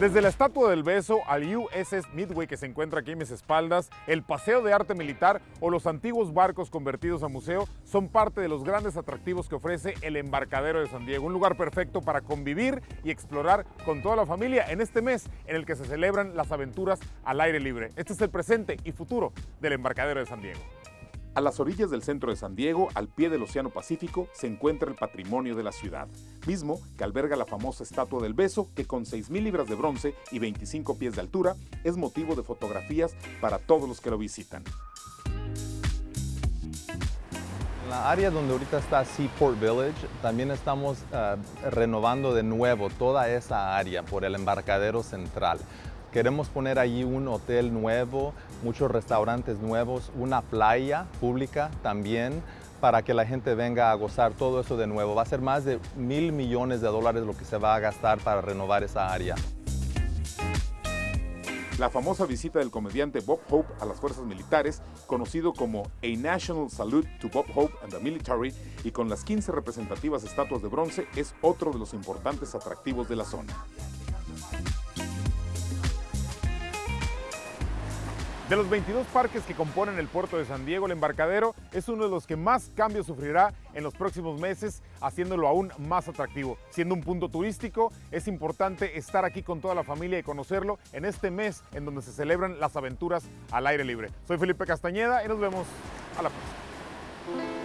Desde la Estatua del Beso al USS Midway que se encuentra aquí en mis espaldas, el Paseo de Arte Militar o los antiguos barcos convertidos a museo son parte de los grandes atractivos que ofrece el Embarcadero de San Diego, un lugar perfecto para convivir y explorar con toda la familia en este mes en el que se celebran las aventuras al aire libre. Este es el presente y futuro del Embarcadero de San Diego. A las orillas del centro de San Diego, al pie del Océano Pacífico, se encuentra el patrimonio de la ciudad, mismo que alberga la famosa Estatua del Beso, que con 6.000 libras de bronce y 25 pies de altura, es motivo de fotografías para todos los que lo visitan. En la área donde ahorita está Seaport Village, también estamos uh, renovando de nuevo toda esa área por el embarcadero central. Queremos poner allí un hotel nuevo, muchos restaurantes nuevos, una playa pública también para que la gente venga a gozar todo eso de nuevo. Va a ser más de mil millones de dólares lo que se va a gastar para renovar esa área. La famosa visita del comediante Bob Hope a las fuerzas militares, conocido como A National Salute to Bob Hope and the Military, y con las 15 representativas estatuas de bronce, es otro de los importantes atractivos de la zona. De los 22 parques que componen el puerto de San Diego, el embarcadero es uno de los que más cambios sufrirá en los próximos meses, haciéndolo aún más atractivo. Siendo un punto turístico, es importante estar aquí con toda la familia y conocerlo en este mes en donde se celebran las aventuras al aire libre. Soy Felipe Castañeda y nos vemos a la próxima.